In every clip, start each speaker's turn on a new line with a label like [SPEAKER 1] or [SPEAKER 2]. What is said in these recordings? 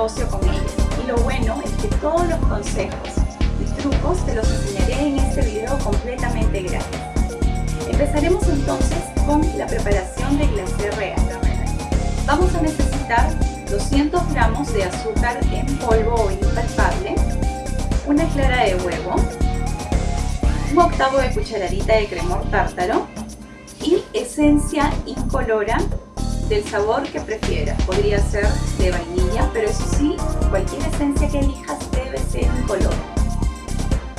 [SPEAKER 1] negocio con ellos. Y lo bueno es que todos los consejos y trucos te los enseñaré en este video completamente gratis. Empezaremos entonces con la preparación de glacé real. Vamos a necesitar 200 gramos de azúcar en polvo o impalpable, una clara de huevo, un octavo de cucharadita de cremor tártaro y esencia incolora del sabor que prefieras. Podría ser de vainilla, pero eso sí, cualquier esencia que elijas debe ser incolora.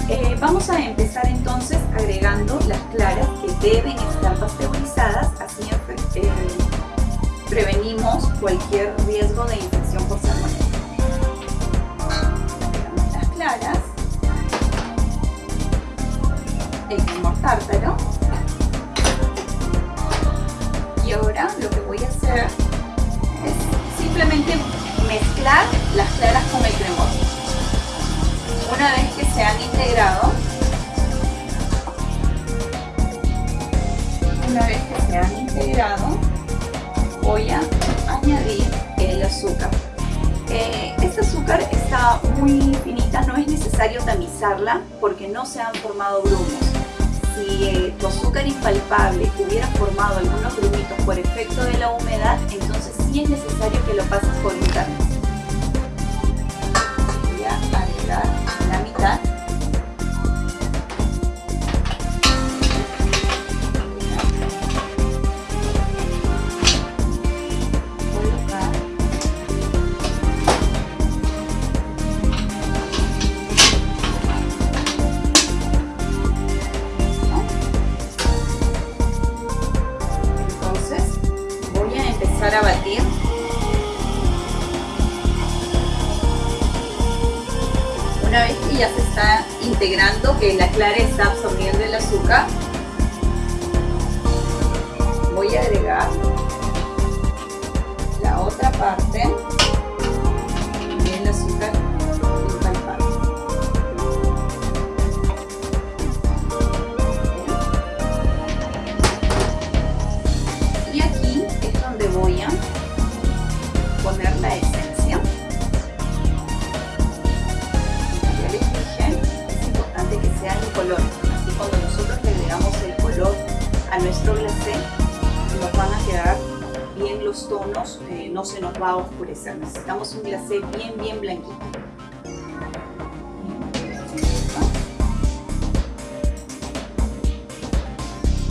[SPEAKER 1] Eh, vamos a empezar entonces agregando las claras que deben estar pasteurizadas, así eh, prevenimos cualquier riesgo de infección por salmonella. Las claras, el tártaro y ahora lo que voy a hacer es simplemente las claras con el cremor. Una vez que se han integrado, una vez que se han integrado, voy a añadir el azúcar. Eh, este azúcar está muy finita, no es necesario tamizarla porque no se han formado grumos. Si eh, tu azúcar impalpable hubiera formado algunos grumitos por efecto de la humedad, entonces sí es necesario que lo pases por un tamiz. Integrando, que la clara está absorbiendo el azúcar, voy a agregar nuestro glacé nos van a quedar bien los tonos, eh, no se nos va a oscurecer. Necesitamos un glacé bien, bien blanquito.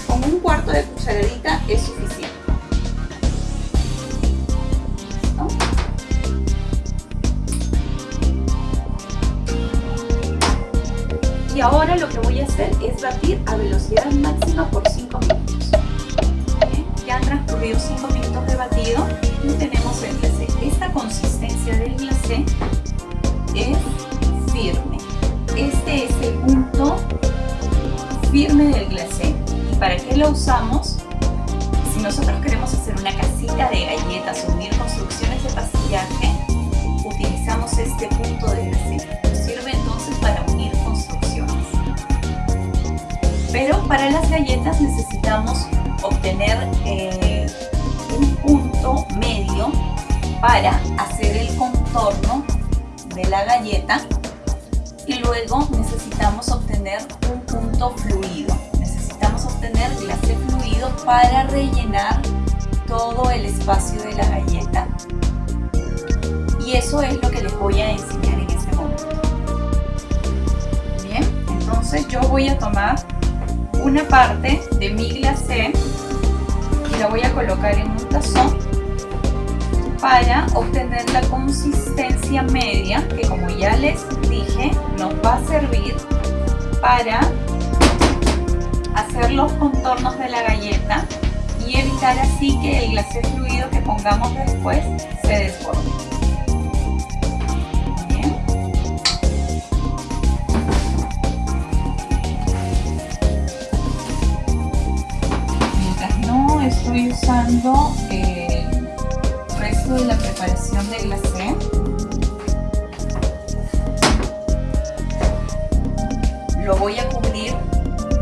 [SPEAKER 1] Con un cuarto de cucharadita es. Hacer es batir a velocidad máxima por 5 minutos. 5 minutos de batido y tenemos el glacé. Esta consistencia del glacé es firme. Este es el punto firme del glacé. ¿Y para qué lo usamos? Si nosotros queremos hacer una casita de galletas unir construcciones de pastillaje, utilizamos este punto de glacé. Pero para las galletas necesitamos obtener eh, un punto medio para hacer el contorno de la galleta y luego necesitamos obtener un punto fluido. Necesitamos obtener glacé fluido para rellenar todo el espacio de la galleta y eso es lo que les voy a enseñar en este momento. Bien, entonces yo voy a tomar una parte de mi glacé y la voy a colocar en un tazón para obtener la consistencia media que como ya les dije nos va a servir para hacer los contornos de la galleta y evitar así que el glacé fluido que pongamos después se desborde. Usando el resto de la preparación de glacé. Lo voy a cubrir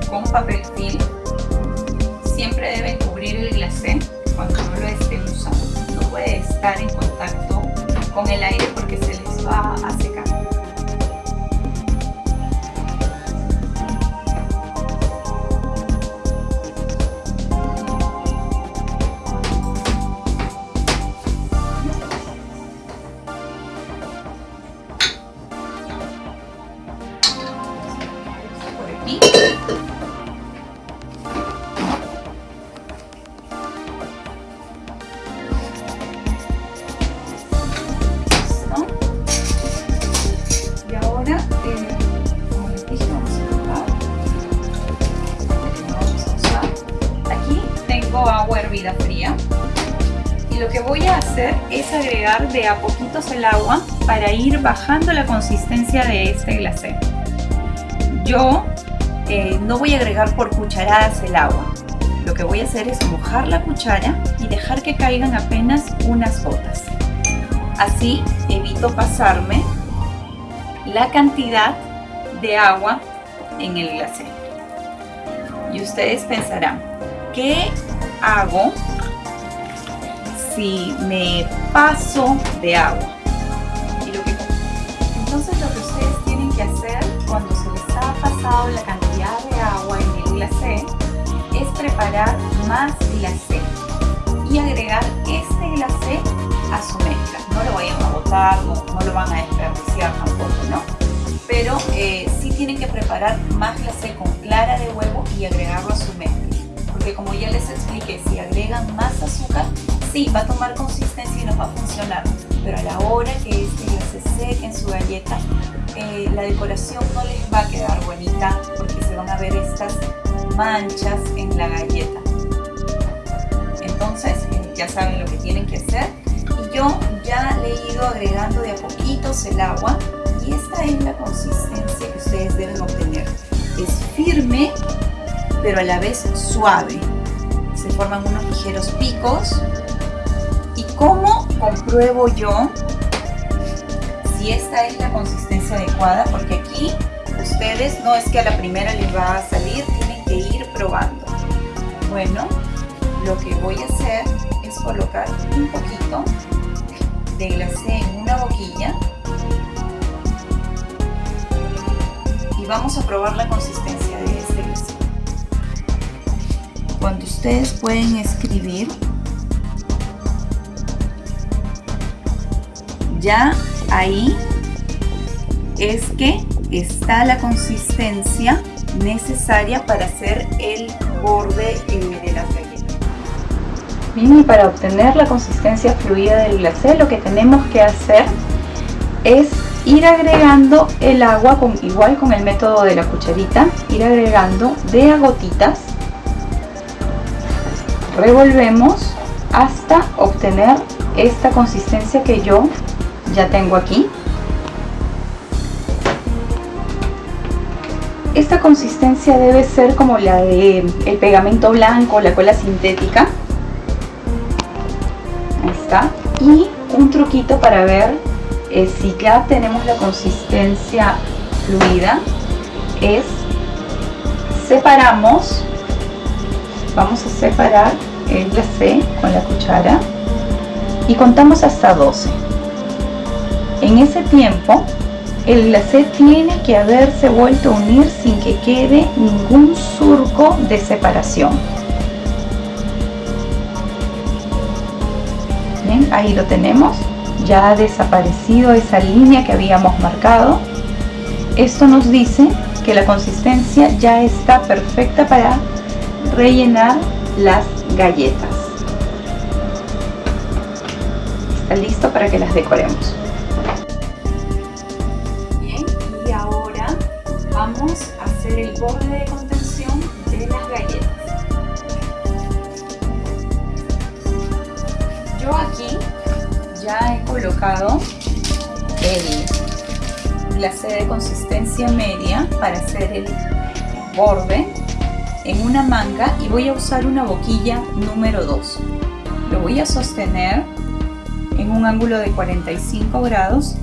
[SPEAKER 1] con papel film. Siempre deben cubrir el glacé cuando estar en contacto con el aire porque se les va a es agregar de a poquitos el agua para ir bajando la consistencia de este glacé. Yo eh, no voy a agregar por cucharadas el agua. Lo que voy a hacer es mojar la cuchara y dejar que caigan apenas unas gotas. Así evito pasarme la cantidad de agua en el glacé. Y ustedes pensarán, ¿qué hago si me paso de agua? Entonces lo que ustedes tienen que hacer cuando se les ha pasado la cantidad de agua en el glacé es preparar más glacé y agregar este glacé a su mezcla. No lo vayan a botar, no, lo van a desperdiciar tampoco, ¿no? Pero eh, sí tienen que preparar más glacé con clara de huevo y agregarlo a su mezcla porque como ya les expliqué, si agregan más azúcar, sí, va a tomar consistencia y no va a funcionar, pero a la hora que este se seque en su galleta, eh, la decoración no les va a quedar bonita porque se van a ver estas manchas en la galleta. Entonces, eh, ya saben lo que tienen que hacer. Y yo ya le he ido agregando de a poquitos el agua y esta es la consistencia que ustedes deben obtener. Es firme pero a la vez suave. Se forman unos ligeros picos. ¿Y cómo compruebo yo si esta es la consistencia adecuada? Porque aquí ustedes no es que a la primera les va a salir, tienen que ir probando. Bueno, lo que voy a hacer es colocar un poquito de glacé en una boquilla y vamos a probar la consistencia de este glacé cuando ustedes pueden escribir ya ahí es que está la consistencia necesaria para hacer el borde de galletas. Bien, y para obtener la consistencia fluida del glacé lo que tenemos que hacer es ir agregando el agua con, igual con el método de la cucharita, ir agregando de a gotitas revolvemos hasta obtener esta consistencia que yo ya tengo aquí. Esta consistencia debe ser como la de el pegamento blanco, la cola sintética. Ahí está. Y un truquito para ver eh, si ya tenemos la consistencia fluida es separamos vamos a separar el glacé con la cuchara y contamos hasta 12 en ese tiempo el glacé tiene que haberse vuelto a unir sin que quede ningún surco de separación bien ahí lo tenemos ya ha desaparecido esa línea que habíamos marcado esto nos dice que la consistencia ya está perfecta para rellenar las galletas. Está listo para que las decoremos. Hacer el borde de contención de las galletas. Yo aquí ya he colocado el glacé de consistencia media para hacer el borde en una manga y voy a usar una boquilla número 2. Lo voy a sostener en un ángulo de 45 grados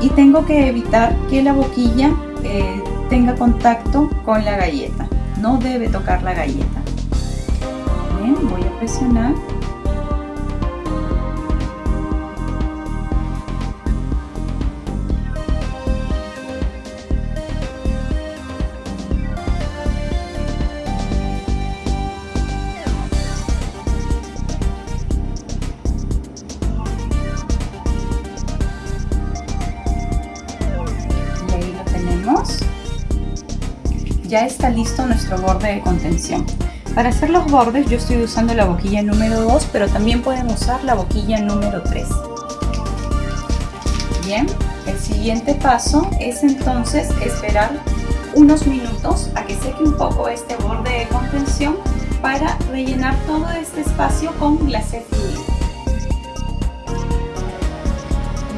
[SPEAKER 1] y tengo que evitar que la boquilla eh, tenga contacto con la galleta. No debe tocar la galleta. Voy a presionar. Ya está listo nuestro borde de contención. Para hacer los bordes yo estoy usando la boquilla número 2, pero también pueden usar la boquilla número 3. Bien, el siguiente paso es entonces esperar unos minutos a que seque un poco este borde de contención para rellenar todo este espacio con glacé fluido.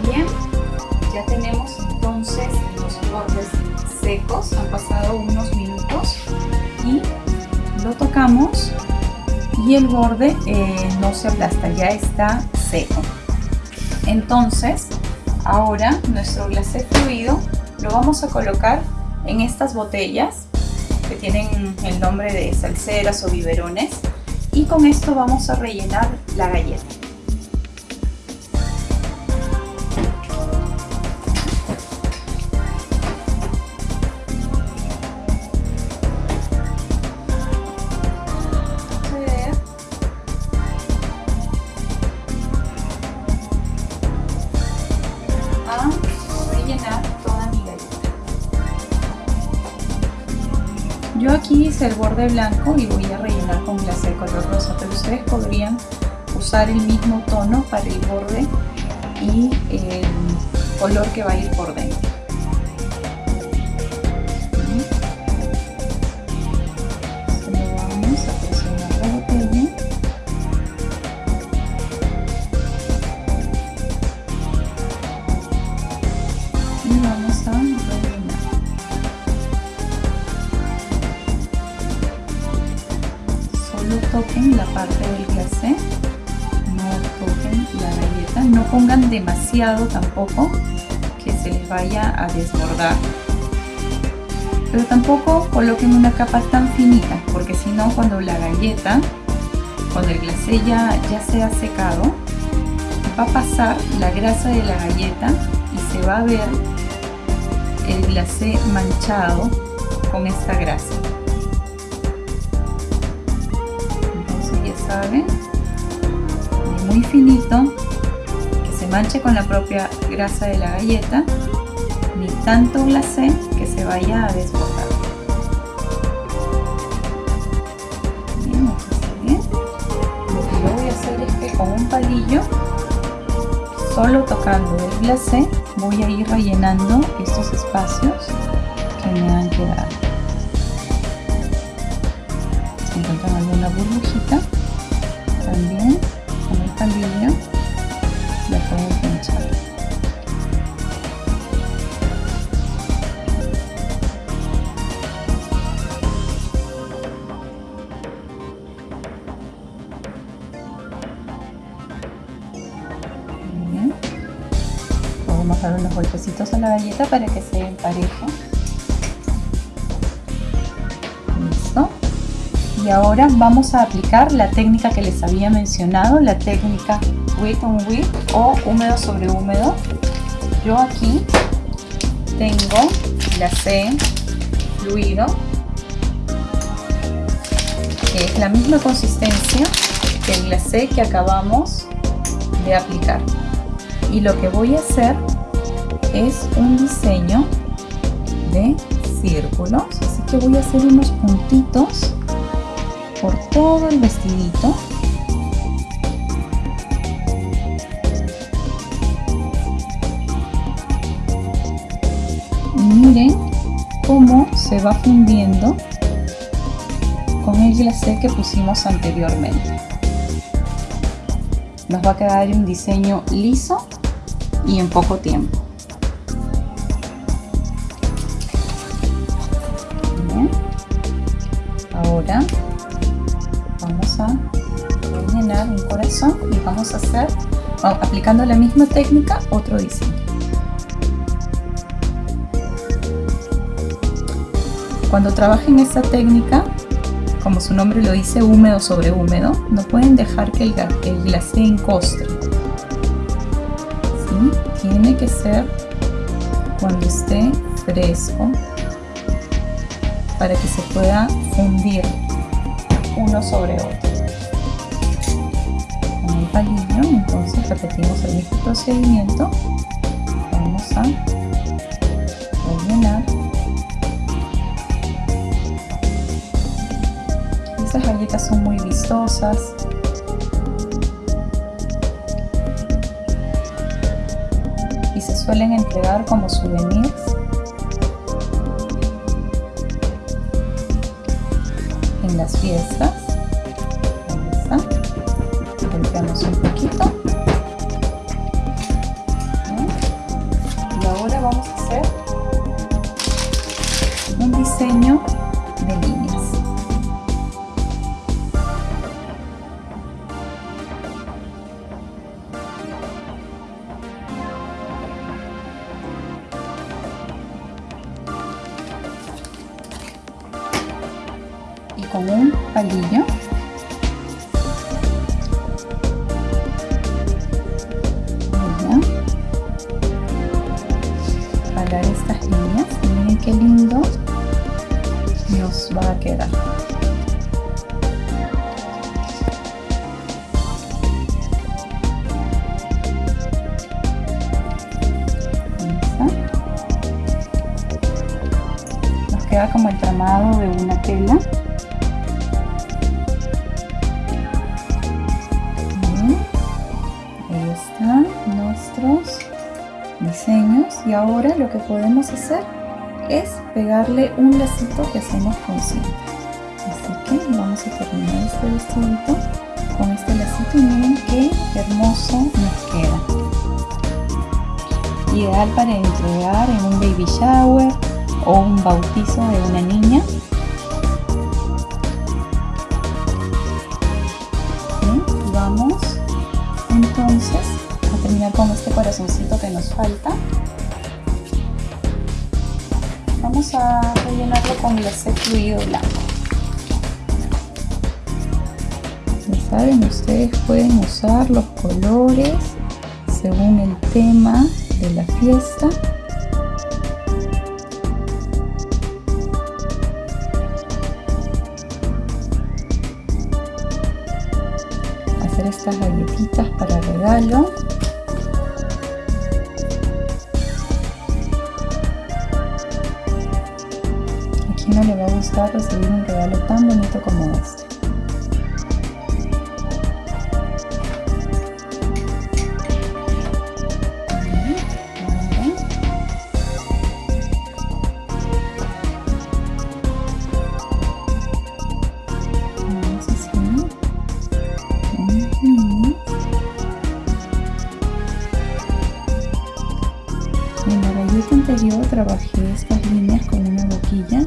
[SPEAKER 1] Bien, ya tenemos entonces los bordes secos, han pasado unos minutos tocamos y el borde eh, no se aplasta, ya está seco. Entonces, ahora nuestro glacé fluido lo vamos a colocar en estas botellas que tienen el nombre de salseras o biberones y con esto vamos a rellenar la galleta. Blanco y voy a rellenar con glacé color rosa, pero ustedes podrían usar el mismo tono para el borde y el color que va a ir por dentro. Tampoco que se les vaya a desbordar. Pero tampoco coloquen una capa tan finita, porque si no cuando la galleta, cuando el glacé ya, ya se ha secado, va a pasar la grasa de la galleta y se va a ver el glacé manchado con esta grasa. Ni muy finito, que se manche con la propia grasa de la galleta, ni tanto glacé que se vaya a desbordar. Lo que yo voy a hacer es que con un palillo, solo tocando el glacé, voy a ir rellenando estos espacios que me han quedado. Si encuentran alguna burbujita, también con el palillo la pueden pinchar vamos a dar unos golpecitos a la galleta para que se empareje ahora vamos a aplicar la técnica que les había mencionado, la técnica wet on wet o húmedo sobre húmedo. Yo aquí tengo glacé fluido, que es la misma consistencia que el glacé que acabamos de aplicar. Y lo que voy a hacer es un diseño de círculos, así que voy a hacer unos puntitos por todo el vestidito. Y miren cómo se va fundiendo con el glacé que pusimos anteriormente. Nos va a quedar un diseño liso y en poco tiempo y vamos a hacer, aplicando la misma técnica, otro diseño. Cuando trabajen esta técnica, como su nombre lo dice, húmedo sobre húmedo, no pueden dejar que el, el glacé encostre. ¿Sí? Tiene que ser cuando esté fresco para que se pueda fundir uno sobre otro palillo entonces repetimos el mismo procedimiento vamos a rellenar
[SPEAKER 2] Estas galletas son muy vistosas. Y se suelen entregar como souvenirs. En las fiestas. Y con un palillo jalar estas líneas miren qué lindo nos va a quedar. Nos queda como el tramado de una tela. Y ahora lo que podemos hacer es pegarle un lacito que hacemos con cinta. Así que vamos a terminar este vestidito con este lacito y miren qué hermoso nos queda. Ideal para entregar en un baby shower o un bautizo de una niña. Vamos entonces a terminar con este corazoncito que nos falta a rellenarlo con glacé fluido blanco. Ya saben ustedes pueden usar los colores según el tema de la fiesta. Hacer estas galletitas para regalo recibir un regalo tan bonito como este. En la galleta anterior trabajé estas líneas con una boquilla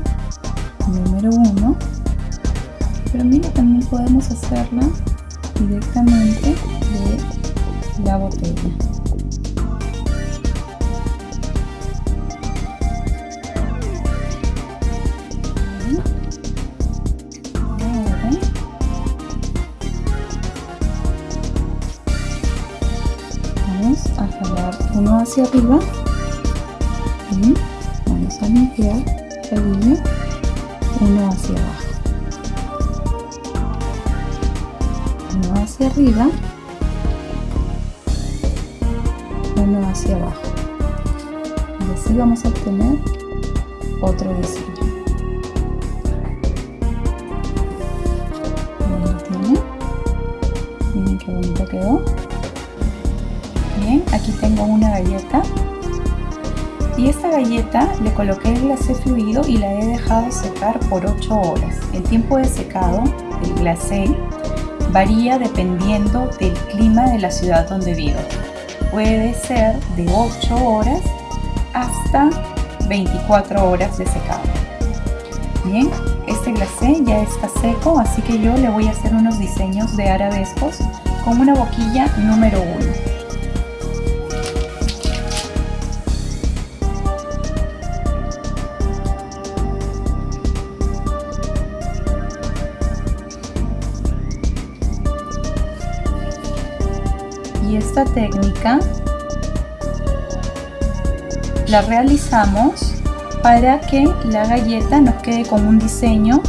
[SPEAKER 2] número 1 pero mira también podemos hacerla directamente de la botella. Vamos a jalar uno hacia arriba arriba uno hacia abajo y así vamos a obtener otro diseño Ahí lo tienen. miren qué bonito quedó bien aquí tengo una galleta y esta galleta le coloqué el glacé fluido y la he dejado secar por 8 horas. El tiempo de secado del glacé varía dependiendo del clima de la ciudad donde vivo. Puede ser de 8 horas hasta 24 horas de secado. Bien, este glacé ya está seco, así que yo le voy a hacer unos diseños de arabescos con una boquilla número 1. Esta técnica la realizamos para que la galleta nos quede con un diseño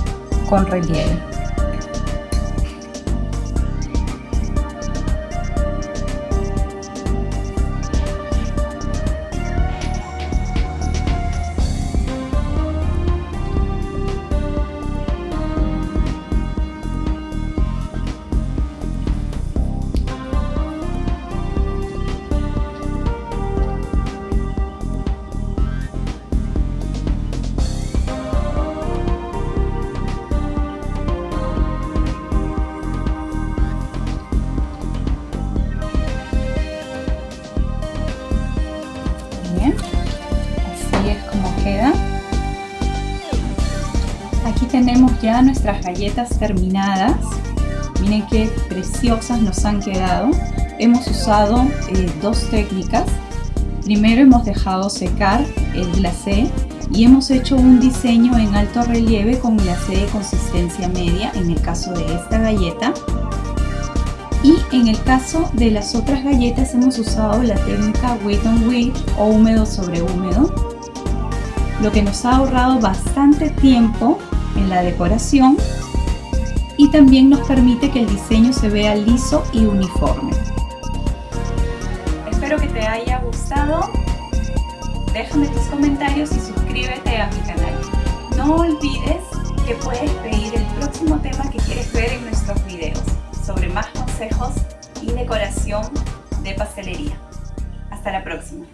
[SPEAKER 2] con relieve. Nuestras galletas terminadas. Miren qué preciosas nos han quedado. Hemos usado eh, dos técnicas. Primero hemos dejado secar el glacé y hemos hecho un diseño en alto relieve con glacé de consistencia media en el caso de esta galleta y en el caso de las otras galletas hemos usado la técnica wet on wet o húmedo sobre húmedo lo que nos ha ahorrado bastante tiempo en la decoración y también nos permite que el diseño se vea liso y uniforme.
[SPEAKER 1] Espero que te haya gustado. Déjame tus comentarios y suscríbete a mi canal. No olvides que puedes pedir el próximo tema que quieres ver en nuestros videos sobre más consejos y decoración de pastelería. Hasta la próxima.